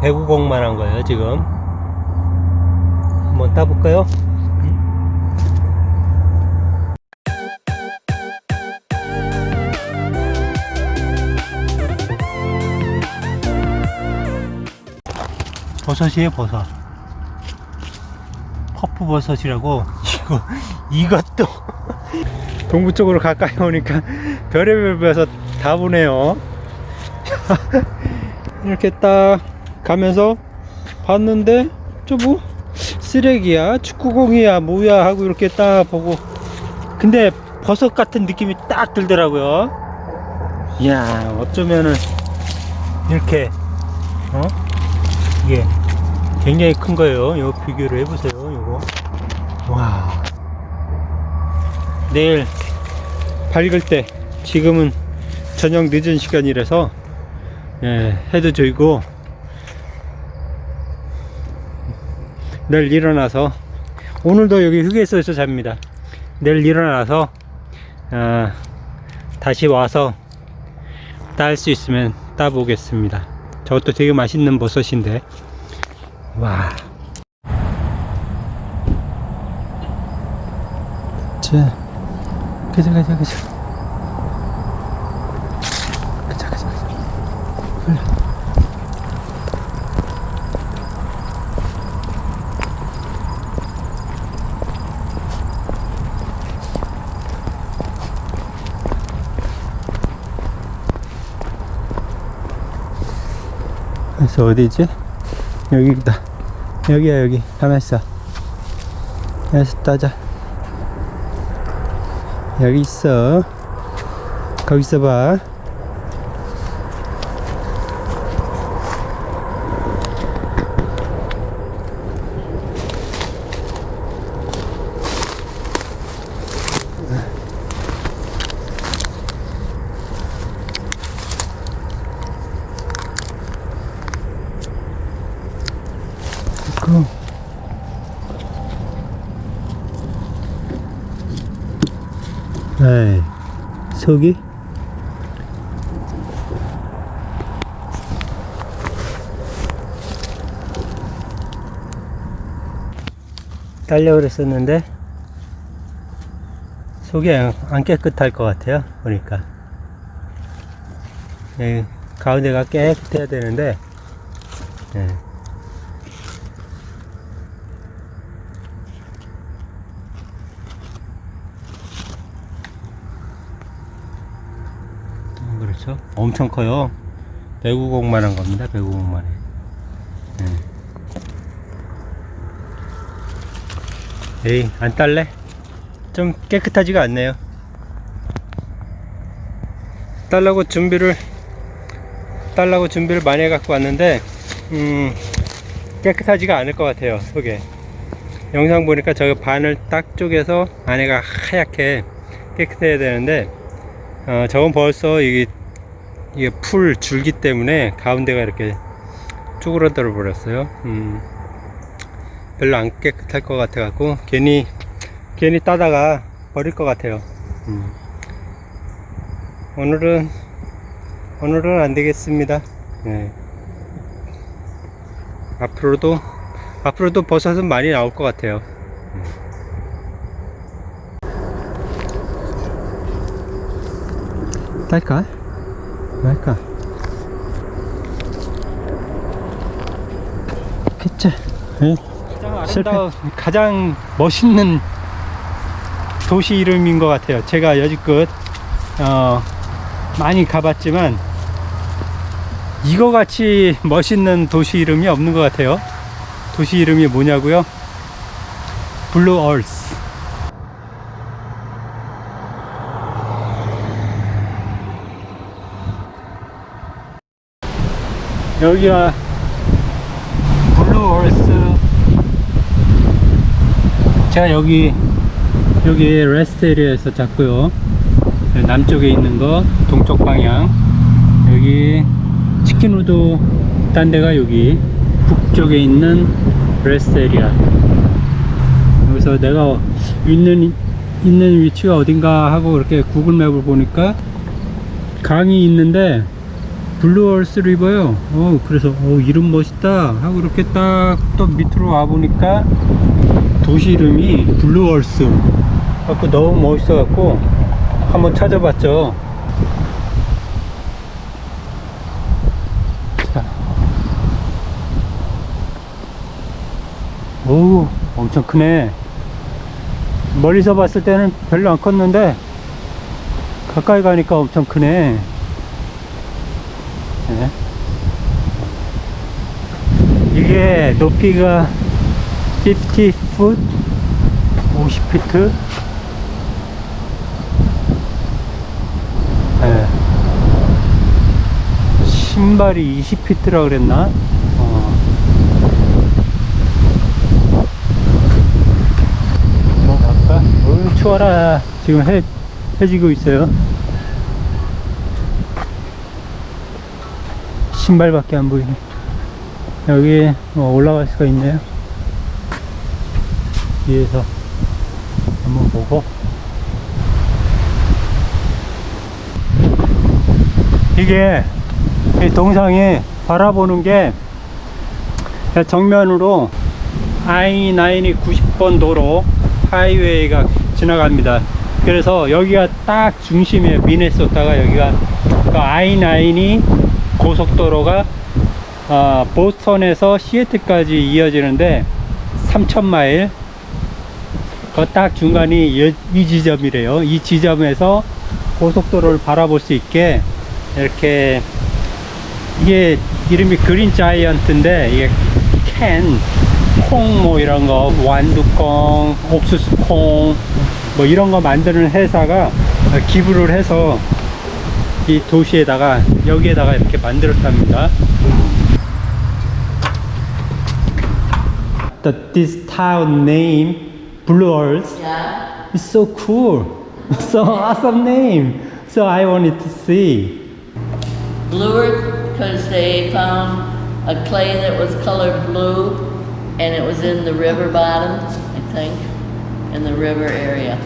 배구공만 한 거예요 지금. 한번 따볼까요? 버섯이에요 버섯. 퍼프 버섯이라고. 이거 이것도. 동부 쪽으로 가까이 오니까 별의별 버섯 다 보네요. 이렇게 딱 가면서 봤는데 저 뭐 쓰레기야 축구공이야 뭐야 하고 이렇게 딱 보고. 근데 버섯 같은 느낌이 딱 들더라고요. 이야 어쩌면은 이렇게 어? 이게 굉장히 큰 거예요. 이거 비교를 해보세요 이거. 와. 내일 밝을 때 지금은 저녁 늦은 시간이라서 예, 해도 지고 내일 일어나서 오늘도 여기 휴게소에서 잡니다. 내일 일어나서 아, 다시 와서 딸 수 있으면 따 보겠습니다. 저것도 되게 맛있는 버섯인데. 와. 자, 가자 가자 가자 그래서 어디지? 여기다. 여기야 여기. 가만있어 여기서 따자. 여기 있어. 거기 있어봐 그 에이 속이 딸려 그랬었는데 속이 안- 안 깨끗할 것 같아요 보니까 여기 가운데가 깨끗해야 되는데 예. 음, 그렇죠. 엄청 커요. 배구공만한 겁니다. 배구공만해. 예. 에이, 안 딸래? 좀 깨끗하지가 않네요. 딸라고 준비를 딸라고 준비를 많이 해 갖고 왔는데 음, 깨끗하지가 않을 것 같아요. 속에. 영상 보니까 저 반을 딱 쪼개서 안에가 하얗게 깨끗해야 되는데 어, 저건 벌써 이게, 이게 풀 줄기 때문에 가운데가 이렇게 쪼그러들어 버렸어요. 음, 별로 안 깨끗할 것 같아 갖고 괜히 괜히 따다가 버릴 것 같아요. 음. 오늘은 오늘은 안 되겠습니다. 네. 앞으로도 앞으로도 버섯은 많이 나올 것 같아요. 딸까? 말까? 피자. 응? 가장 가장 멋있는 도시 이름인 것 같아요. 제가 여지껏 어, 많이 가봤지만 이거 같이 멋있는 도시 이름이 없는 것 같아요. 도시 이름이 뭐냐고요? Blue Earth. 여기가 Blue Earth. 제가 여기 여기 rest area에서 잡고요. 남쪽에 있는 거 동쪽 방향. 여기 치킨우드 딴 데가 여기 북쪽에 있는 rest area. 여기서 내가 있는 있는 위치가 어딘가 하고 이렇게 Google Map을 보니까 강이 있는데 Blue Earth River요. 어, 그래서 어, 이름 멋있다 하고 이렇게 딱 또 밑으로 와 보니까 도시 이름이 Blue Earth. 갖고 너무 멋있어 갖고 한번 찾아봤죠. 자. 오, 엄청 크네. 멀리서 봤을 때는 별로 안 컸는데 가까이 가니까 엄청 크네. 네. 이게 높이가 50 foot 50피트 네. 신발이 20피트라 그랬나? 어. 뭐 갈까? 어우 추워라 지금 해, 해지고 있어요 신발밖에 안 보이네 여기 어, 올라갈 수가 있네요 위에서 한번 보고 이게 이 동상이 바라보는 게 정면으로 I9이 90번 도로 하이웨이가 지나갑니다. 그래서 여기가 딱 중심이에요. 미네소타가 여기가 그 I9이 고속도로가 아, 보스턴에서 시애틀까지 이어지는데 3,000마일 그 딱 중간이 이, 이 지점이래요. 이 지점에서 고속도로를 바라볼 수 있게 이렇게 이게 이름이 그린 자이언트인데 이게 캔, 콩 뭐 이런 거 완두콩, 옥수수 콩 뭐 이런 거 만드는 회사가 기부를 해서 이 도시에다가 여기에다가 이렇게 만들었답니다. The this town name Blue Earth Yeah. is so cool. So awesome name. So I wanted to see. Blue Earth because they found a clay that was colored blue and it was in the river bottoms, I think, in the river area.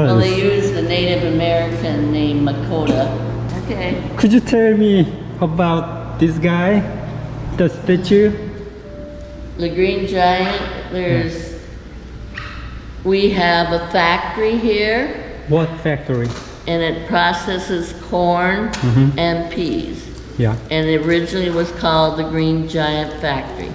Well, they use the Native American name Makota. Okay. Could you tell me about this guy, the statue? The Green Giant, there's, we have a factory here What factory? and it processes corn Mhm. and peas. Yeah. and it originally was called the Green Giant Factory.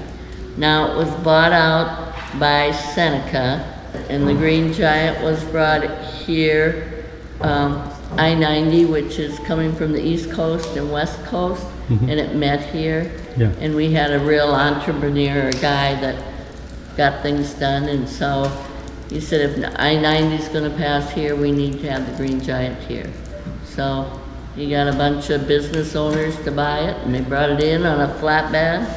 Now it was bought out by Seneca, and the Green Giant was brought here, um, I-90, which is coming from the East Coast and West Coast, Mhm. and it met here. Yeah. And we had a real entrepreneur, a guy that got things done, and so he said, if I-90 is gonna pass here, we need to have the Green Giant here. So he got a bunch of business owners to buy it, and they brought it in on a flatbed.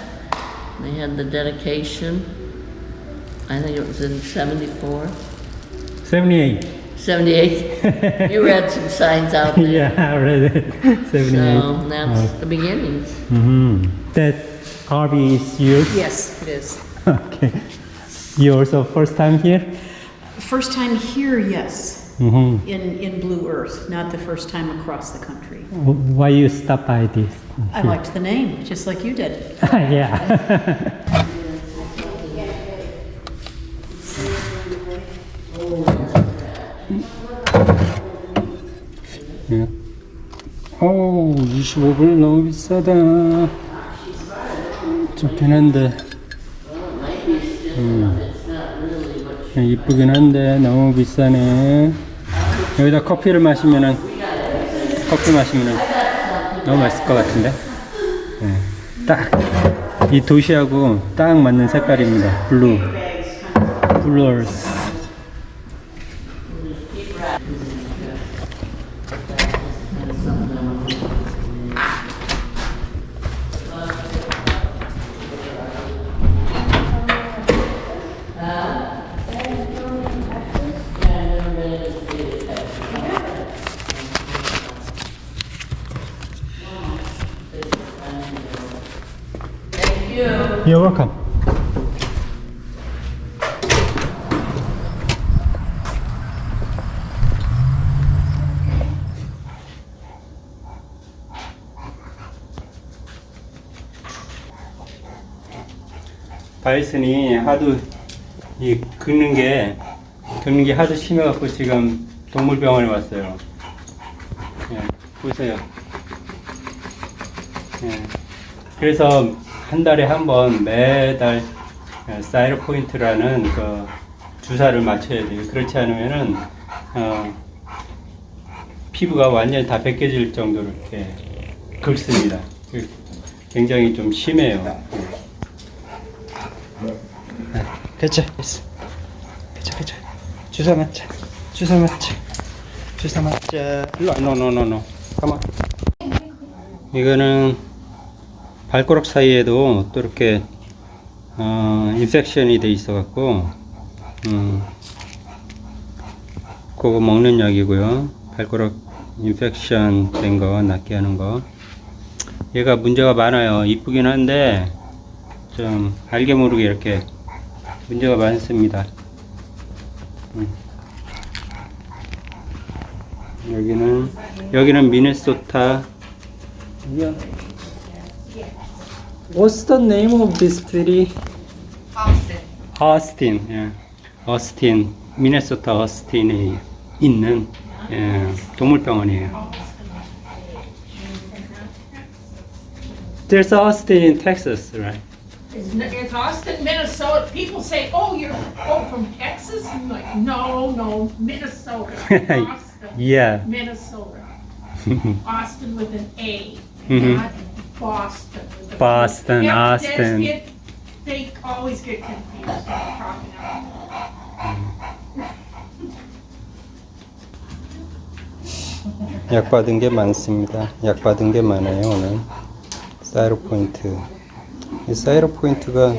They had the dedication, I think it was in seventy-four, 78. seventy-eight. You read some signs out there. yeah, I read it. 78. So that's the beginnings. hmm That RV is yours? Yes, it is. okay. You also first time here? First time here, yes, hmm in, in Blue Earth, not the first time across the country. Why you stop by this? I liked the name, just like you did. yeah. 어우, 25불 너무 비싸다. 좋긴 한데. 음. 예, 이쁘긴 한데 너무 비싸네. 여기다 커피를 마시면은 커피 마시면은 너무 맛있을 것 같은데. 예. 딱이 도시하고 딱 맞는 색깔입니다. Blue. Blue Earth. you. You're welcome. 바이슨이 하도 이 긁는 게 긁는 게 하도 심해갖고 지금 동물병원에 왔어요. 예, 보세요. 예. 그래서 한 달에 한 번 매달 예, 사이로 포인트라는 그 주사를 맞춰야 돼요. 그렇지 않으면은 어, 피부가 완전히 다 벗겨질 정도로 이렇게 긁습니다. 그 굉장히 좀 심해요. 그렇죠. 됐어. 그렇죠, 그렇죠. 주사 맞자. 주사 맞자. 주사 맞자. 일로 와. No no no no. 가만. 이거는 발가락 사이에도 또 이렇게 어, infection이 돼 있어 갖고 음, 그거 먹는 약이고요. 발가락 infection 된 거 낫게 하는 거. 얘가 문제가 많아요. 이쁘긴 한데 좀 알게 모르게 이렇게 문제가 많습니다. 음. 여기는 여기는 미네소타. What's the name of this city? Austin. 어스틴, 예. 어스틴, 미네소타 어스틴에 있는 예, 동물병원이에요. There's Austin in Texas, right? It's, it's Austin, Minnesota. People say, "Oh, you're oh from Texas." I'm like, "No, no, Minnesota, Austin, yeah. Minnesota, Austin with an A, Mhm. not Boston." Boston, Yeah, that's Austin. it. They always get confused. 약 받은 게 많습니다. 약 받은 게 많아요, 오늘. 사이로 포인트. 이 사이로 포인트가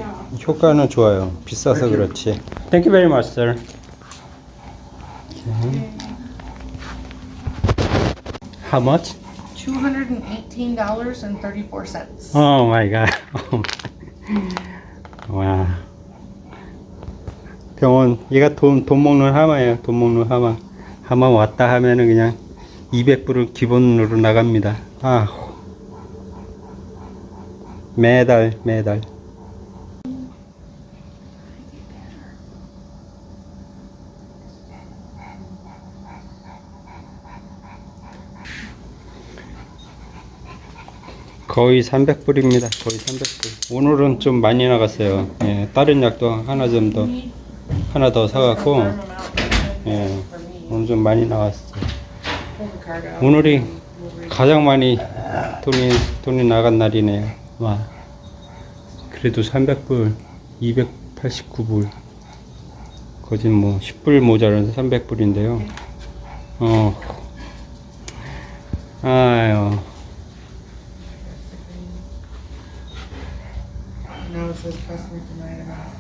효과는 좋아요. 비싸서 그렇지. Thank you very much, sir. Okay. How much? Two hundred and eighteen dollars and thirty four cents. Oh my god. 와. 병원, 얘가 돈, 돈 먹는 하마예요. 돈 먹는 하마. 하마 왔다 하면은 그냥 200불은 기본으로 나갑니다. 아. 매달, 매달. 거의 300불입니다. 거의 300불. 오늘은 좀 많이 나갔어요. 예, 다른 약도 하나 좀 더, 하나 더 사갖고, 예, 오늘 좀 많이 나왔어요. 오늘이 가장 많이 돈이, 돈이 나간 날이네요. 와. 그래도 300불, 289불. 거진 뭐 10불 모자라서 300불인데요. 어. 아유. first person at the night about.